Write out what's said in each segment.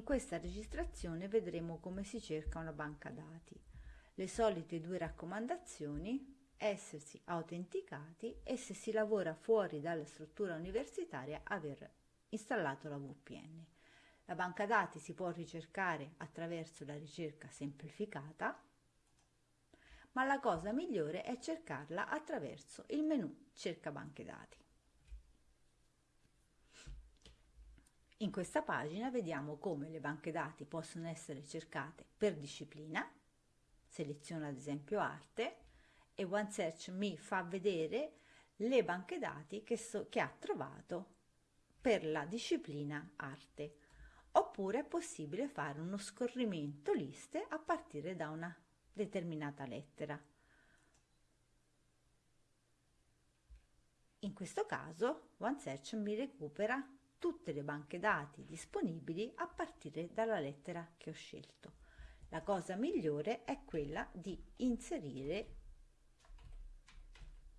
questa registrazione vedremo come si cerca una banca dati. Le solite due raccomandazioni essersi autenticati e se si lavora fuori dalla struttura universitaria aver installato la VPN. La banca dati si può ricercare attraverso la ricerca semplificata, ma la cosa migliore è cercarla attraverso il menu cerca banche dati. In questa pagina vediamo come le banche dati possono essere cercate per disciplina, seleziono ad esempio arte e OneSearch mi fa vedere le banche dati che, so, che ha trovato per la disciplina arte. Oppure è possibile fare uno scorrimento liste a partire da una determinata lettera. In questo caso OneSearch mi recupera tutte le banche dati disponibili a partire dalla lettera che ho scelto. La cosa migliore è quella di inserire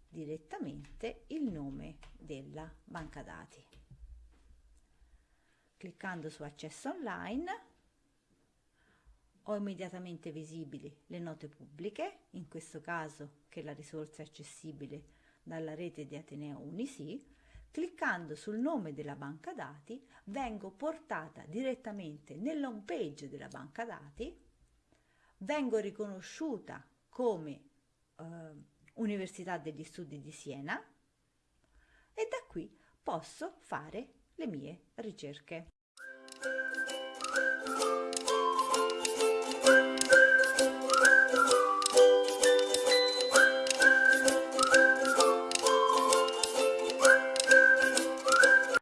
direttamente il nome della banca dati. Cliccando su accesso online ho immediatamente visibili le note pubbliche, in questo caso che la risorsa è accessibile dalla rete di Ateneo Unisi, cliccando sul nome della banca dati vengo portata direttamente nell'home page della banca dati, vengo riconosciuta come eh, Università degli Studi di Siena e da qui posso fare le mie ricerche.